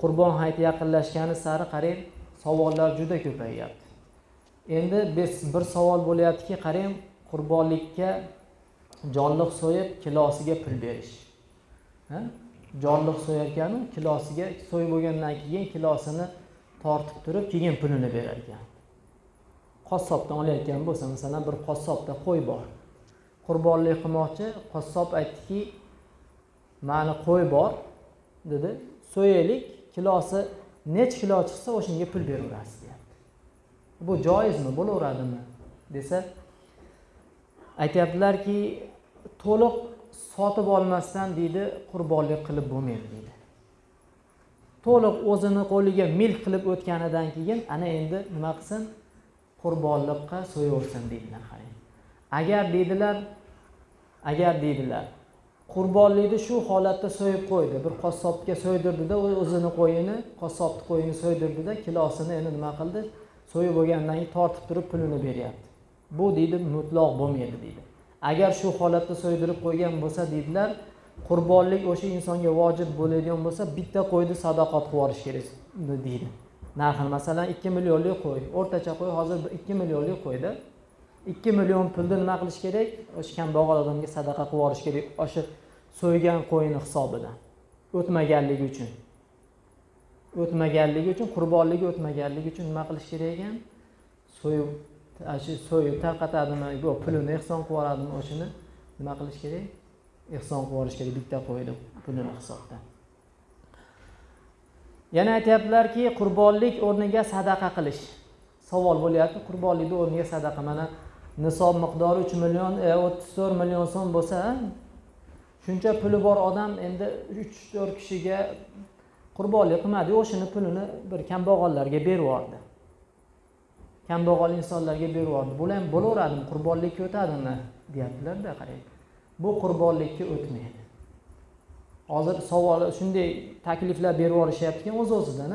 qurbon hayiti yaqinlashgani sari qarang savollar juda ko'payyapti endi biz bir savol bo'lyaptiki qarang qurbonlikka jonliq so'yib kilosiga pul berish. Jonliq so'yarkanu kilosiga so'yib bo'lgandan keyin kilosini tortib turib keyin pulini berar ekan qassobdan olayotgan bo'lsa masalan bir qassobda qo'y bor. Qurbonlik qilmoqchi qassob aytdiki mani qo'y bor dedi. So'yaylik kilosi nechi kilo chiqsa o'shanga pul beraverasiz deyapti. Bu joizmi? Bo'laveradimi? Desa aytyaptilarki to'liq sotib olmasdan deydi qurbonlik qilib bo'lmaydi deydi. To'liq o'zini qo'liga milk qilib o'tganidan keyin ana endi nima qilsin? Qurbonliqqa so'yaversin deydilar qarang. Agar deydilar agar deydilar qurbonlikni shu holatda so'yib qo'ydi. Bir qassobga so'ydirdida o'zini qo'yini qassobni qo'yini so'ydirdida kilosini endi nima qildi? So'yib bo'lgandan keyin tortib turib pulini beryapti. Bu deydi mutloq bo'lmaydi deydi. Agar shu holatda so'ydirib qo'ygan bo'lsa deydilar qurbonlik o'sha insonga vojib bo'ladigan bo'lsa bitta qo'yni sadoqat qilib yuborish kerak deydi. Narxini masalan ikki millionlik qo'y. O'rtacha qo'y hozir ikki millionlik qo'yda. Ikki million pulni nima qilish kerak? O'sha kambag'al odamga sadaqa qilib yuborish kerak. O'sha so'ygan qo'yini hisobidan. O'tmaganligi uchun. O'tmaganligi uchun qurbonligi o'tmaganligi uchun nima qilish kerak ekan? So'yib shu so'yib tarqatadimi? Yo pulini ehson qilib yuboradimi o'shani nima qilish kerak? Ehson qilib yuborish kerak. Bitta qo'yni pulini hisobdan yana aytyaptilarki qurbonlik o'rniga sadaqa qilish. Savol bo'lyapti. Qurbonlikni o'rniga sadaqa. Mana nisob miqdori uch million e, o'ttiz to'rt million so'm bo'lsa shuncha puli bor odam endi uch to'rt kishiga qurbonlik qilmadiyu o'shani pulini bir kambag'allarga berib yubordi. Kambag'al insonlarga berib yubordi. Bular ham bo'laveradimi? Qurbonlikka o'tadimi? Deyaptilarda qarang. Bu qurbonlikka o'tmaydi. Hozir savol shunday takliflar berib yuborishyaptiki o'z o'zidan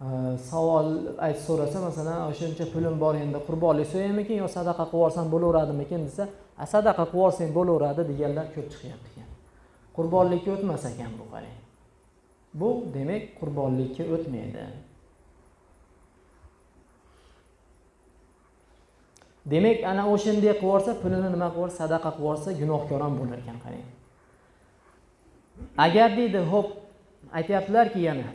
Э, savol ayt so'rasa masalan shuncha pulim bor endi qurbonlik so'yaymikin yo sadaqa qilib yuborsam bo'laveradimikin desa sadaqa qilib yuborsang bo'laveradi deganlar ko'p chiqyapti ekan qurbonlikka o'tmas ekan bu qarang. Bu demak qurbonlikka o'tmaydi. Demak ana o'shanday qilib yuborsa pulini nima qilib yuborsa sadaqa qilib yuborsa gunohkor ham bo'lar ekan qarang. Agar deydi ho'p aytyaptilarki yana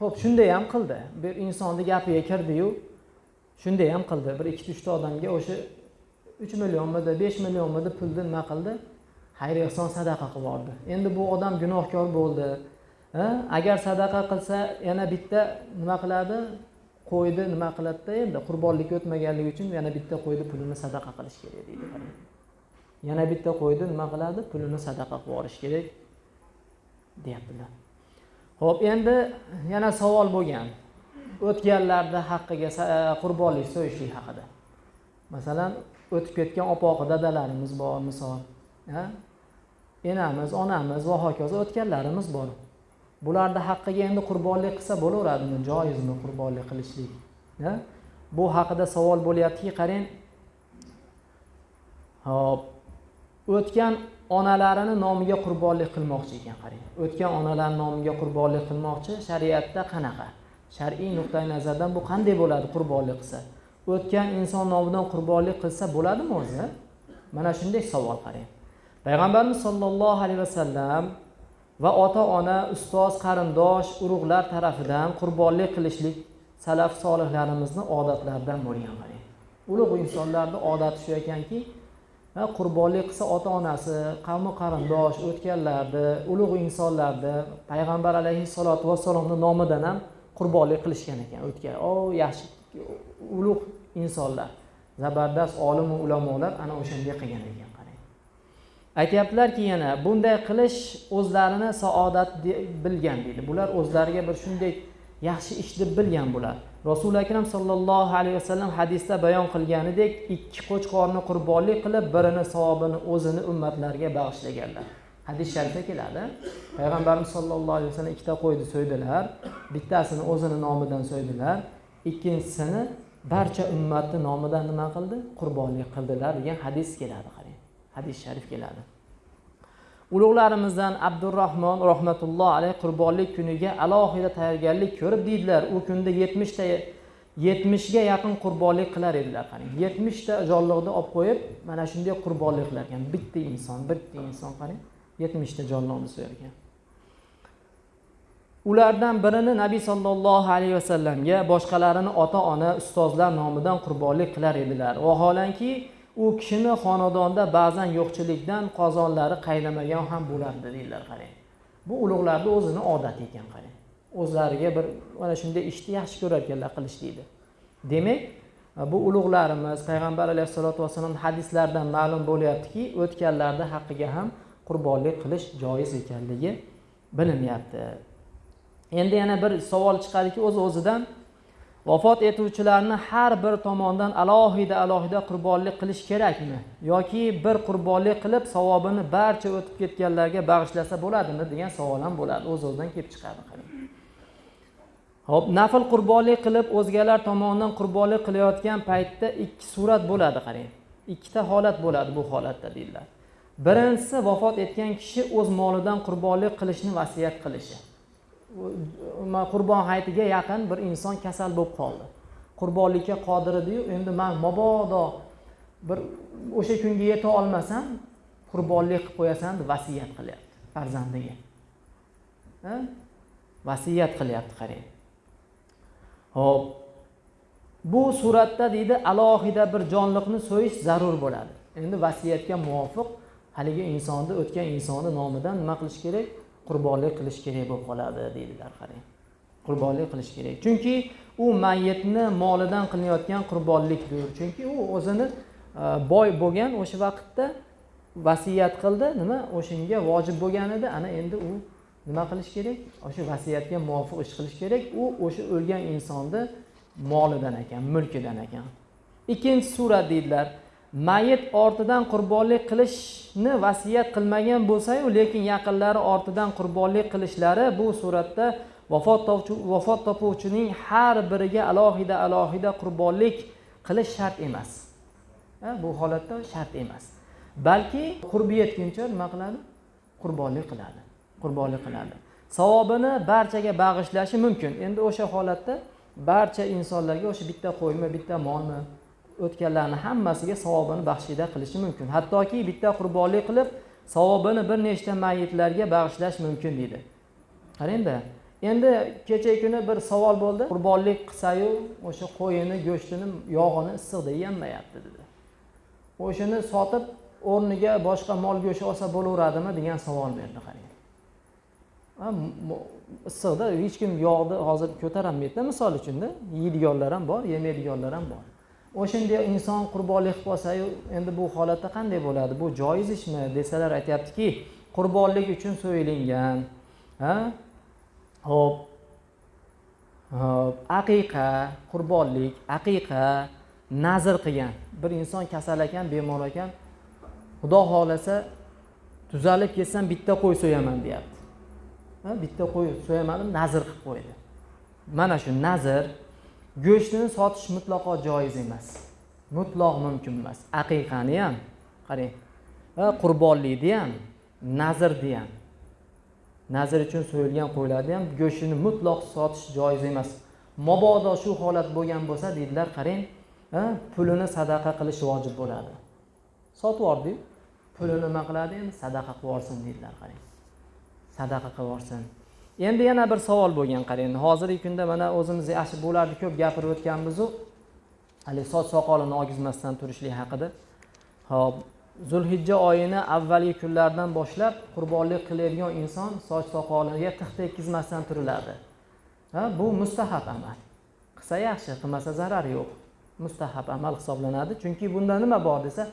ho'p shunday ham qildi. Bir insonni gapiga kirdiyu shunday ham qildi. Bir ikkita uchta odamga o'sha uch millionmidi besh millionmidi pulni nima qildi? Xayr ehson sadaqa qilib yubordi endi bu odam gunohkor bo'ldi. Agar sadaqa qilsa yana bitta nima qiladi? Qo'yni nima qiladida endi? Qurbonlikka o'tmaganligi uchun yana bitta qo'yni pulini sadaqa qilish kerak deydi. Yana bitta qo'yni nima qiladi? Pulini sadaqa qilib yuborish kerak deyaptilar. Ho'p endi yana savol bo'lgan. O'tganlarni haqqiga e, qurbonlik so'yishlik haqida. Masalan o'tib ketgan opoqi dadalarimiz bor misol enamiz onamiz va hokazo o'tganlarimiz bor. Bularni haqqiga endi qurbonlik qilsa bo'laveradimi? Joizmi qurbonlik qilishlik bu haqida savol bo'lyaptiki qarang. Hop o'tgan onalarini nomiga qurbonlik qilmoqchi ekan qarang. O'tgan onalar nomiga qurbonlik qilmoqchi shariatda qanaqa? Shar'iy nuqtai nazardan bu qanday bo'ladi qurbonlik qilsa? O'tgan inson nomidan qurbonlik qilsa bo'ladimi o'zi? Mana shunday savol qarang. Payg'ambarimiz sollallohu alayhi vasallam va ota ona ustoz qarindosh urug'lar tarafidan qurbonlik qilishlik salaf solihlarimizni odatlaridan bo'lgan qarang. Ulug' insonlarni odati shu ekanki qurbonlik qilsa ota onasi qavmi qarindosh o'tganlarni ulug' insonlarni payg'ambar alayhissalotu vassalomni nomidan ham qurbonlik qilishgan ekan o'tgan o yaxshi ulug' insonlar. Zabardast olimu ulamolar ana o'shanday qilgan ekan qarang. Aytyaptilarki yana bunday qilish o'zlarini saodat bilgan deydi. Bular o'zlariga bir shunday yaxshi ish deb bilgan bular. Rasuli akram sollallohu alayhi vasallam hadisda bayon qilganidek ikki qo'chqorni qurbonlik qilib birini savobini o'zini ummatlariga bag'ishlaganlar. Hadis sharifda keladi. Payg'ambarimiz sollallohu alayhi vasallam ikkita qo'yni so'ydilar bittasini o'zini nomidan so'ydilar ikkinchisini barcha ummatni nomidan nima qildi? Qurbonlik qildilar degan hadis keladi qarang hadis sharif keladi. Ulug'larimizdan abdurahmon rahmatulloh alayh qurbonlik kuniga alohida tayyorgarlik ko'rib deydilar u kunda yetmishta yetmishga yaqin qurbonlik qilar edilar qarang. Yetmishta jonliqni olib qo'yib mana shunday qurbonlik qilar ekan bitta inson bitta inson qarang yetmishta jonliqni so'yar ekan ulardan birini nabiy sollallohu alayhi vasallamga boshqalarini ota ona ustozlar nomidan qurbonlik qilar edilar. Vaholanki u kishini xonadonda ba'zan yo'qchilikdan qozonlari qaynamagan ham bo'lardi deydilar qarang. Bu ulug'larni o'zini odati ekan qarang. O'zlariga bir mana shunday ishni yaxshi ko'rar ekanlar qilish deydi. Demak bu ulug'larimiz payg'ambar alayhissalotu vassalom hadislaridan ma'lum bo'lyaptiki o'tganlarni haqqiga ham qurbonlik qilish joiz ekanligi bilinyapti endi yana bir savol chiqadiki o'z o'zidan vafot etuvchilarni har bir tomondan alohida alohida qurbonlik qilish kerakmi? Yoki bir qurbonlik qilib savobini barcha o'tib ketganlarga bag'ishlasa bo'ladimi? degan savol ham bo'ladi. O'z o'zidan kelib chiqadi ho'p nafl qurbonlik qilib o'zgalar tomonidan qurbonlik qilayotgan paytda ikki surat bo'ladi qarang. Ikkita holat bo'ladi bu holatda deydilar birinchisi vafot etgan kishi o'z molidan qurbonlik qilishni vasiyat qilishi. Qurbon hayitiga yaqin bir inson kasal bo'lib qoldi. Qurbonlikka qodir ediyu endi man mabodo bir o'sha kunga yeta olmasam qurbonlik qilib qo'yasan deb vasiyat qilyapti farzandiga. Vasiyat qilyapti qarang. Ho'p bu suratda deydi alohida bir jonliqni so'yish zarur bo'ladi. Endi vasiyatga muvofiq haligi insonni o'tgan insonni nomidan nima qilish kerak? Qurbonlik qilish kerak bo'lib qoladi deydilar qarang. Qurbonlik qilish kerak. Chunki u mayyitni molidan qilinayotgan qurbonlikdir chunki u o'zini e, boy bo'lgan o'sha vaqtda vasiyat qildi nima? O'shanga vojib bo'lgan edi. Ana endi u nima qilish kerak? O'sha vasiyatga muvofiq ish qilish kerak. U o'sha o'lgan insonni molidan ekan mulkidan ekan. Ikkinchi surat deydilar. Mayit ortidan qurbonlik qilishni vasiyat qilmagan bo'lsayu lekin yaqinlari ortidan qurbonlik qilishlari bu suratda vafot vafot topuvchining har biriga alohida alohida qurbonlik qilish shart emas. Bu holatda shart emas. Balki qurbi yetguncha nima qiladi? Qurbonlik qiladi qurbonlik qiladi. Savobini barchaga bag'ishlashi mumkin. Endi o'sha holatda barcha insonlarga o'sha bitta qo'ymi bitta molmi o'tganlarni hammasiga savobini baxshida qilishi mumkin. Hattoki bitta qurbonlik qilib savobini bir nechta mayitlarga bag'ishlash mumkin deydi. Qarangda endi? Kecha kuni bir savol bo'ldi. Qurbonlik qilsayu o'sha qo'yini go'shtini yog'ini issiqda yemayapti dedi. O'shani sotib o'rniga boshqa mol go'sht olsa bo'laveradimi degan savol berdi qarang issiqda hech kim yog'ni hozir ko'tarolmaydida misol uchunda. Yeydiganlar ham bor yemaydiganlar ham bor. O'shanday inson qurbonlik qilib olsayu endi bu holatda qanday bo'ladi? Bu joiz ishmi? desalar aytyaptiki qurbonlik uchun so'yilingan ha? Ho'p hop aqiqa qurbonlik aqiqa nazr qilgan. Bir inson kasal ekan bemor ekan xudo xohlasa tuzalib ketsam bitta qo'y so'yaman deyapti. Bitta qo'y so'yamadim nazr qilib qo'ydi. Mana shu nazr go'shtini sotish mutlaqo joiz emas. Mutloq mumkin emas. Aqiqani ham qarang qurbonlikni ham nazrni ham nazr uchun so'yilgan qo'ylarni ham go'shtini mutloq sotish joiz emas. Mabodo shu holat bo'lgan bo'lsa deydilar qarang pulini sadaqa qilish vojib bo'ladi. Sotib yubordiyu pulini nima qiladi? Endi sadaqa qilib yuborsin deydilar qarang. Sadaqa qilib yuborsin. Endi yana bir savol bo'lgan qarang. Hozirgi kunda mana o'zimiz yaxshi bularni ko'p gapirib o'tganmizu haligi soch soqolini ogizmasdan turishlik haqida ho'p zulhijja oyini avvalgi kunlardan boshlab qurbonlik qiladigan inson soch soqoliga tix tekkizmasdan turiladi ha bu mustahab amal. Qilsa yaxshi qilmasa zarar yo'q. Mustahab amal hisoblanadi. Chunki bunda nima bor desa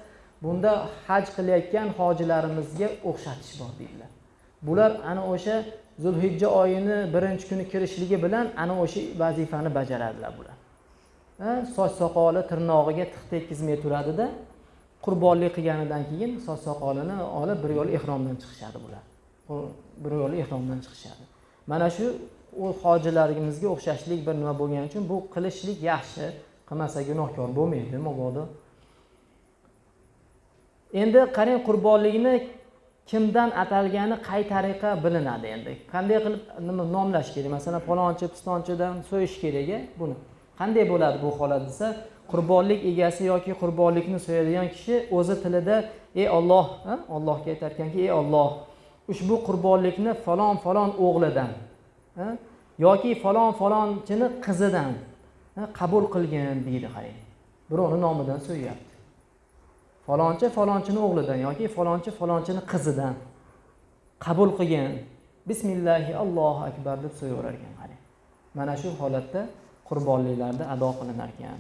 bunda haj qilayotgan hojilarimizga o'xshatish bor deydilar. Bular ana o'sha zulhijja oyini birinchi kuni kirishligi bilan ana o'sha vazifani bajaradilar bular. Soch soqoli tirnog'iga tiq tekkizmay turadida qurbonlik qilganidan keyin soch soqolini olib bir yo'l ehromdan chiqishadi bular. Bir yo'l ehromdan chiqishadi. Mana shu u hojilarimizga o'xshashlik bir nima bo'lgani uchun bu qilishlik yaxshi qilmasa gunohkor bo'lmaydi mabodo endi qarang qurbonlikni kimdan atalgani qay tariqa bilinadi endi. Qanday qilib nima nomlash kerak? Masalan palonchi pistonchidan so'yish kerak a buni. Qanday bo'ladi bu holat desa qurbonlik egasi yoki qurbonlikni so'yadigan kishi o'zi tilida ey olloh ollohga aytar ekanki ey olloh ushbu qurbonlikni falon falon o'g'lidan yoki falon falonchini qizidan qabul qilgin deydi qarang. Birovni nomidan so'yyapti. Falonchi falonchini o'g'lidan yoki falonchi falonchini qizidan qabul qilgin. Bismillahi allohu akbar deb so'yaverar ekan mana shu holatda qurbonliklarni ado qilinar ekan.